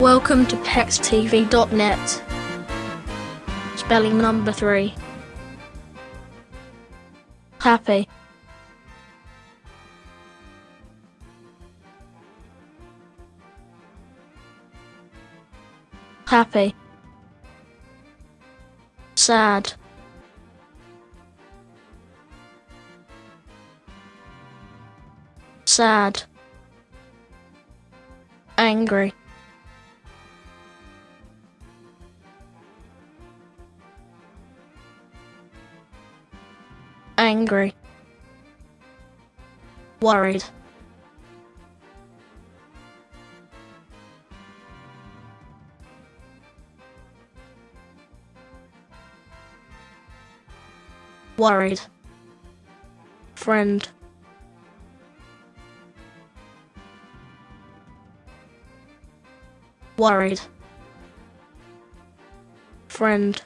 Welcome to PexTV.net. Spelling number three. Happy. Happy. Sad. Sad. Angry. Angry. Worried. Worried. Friend. Worried. Friend.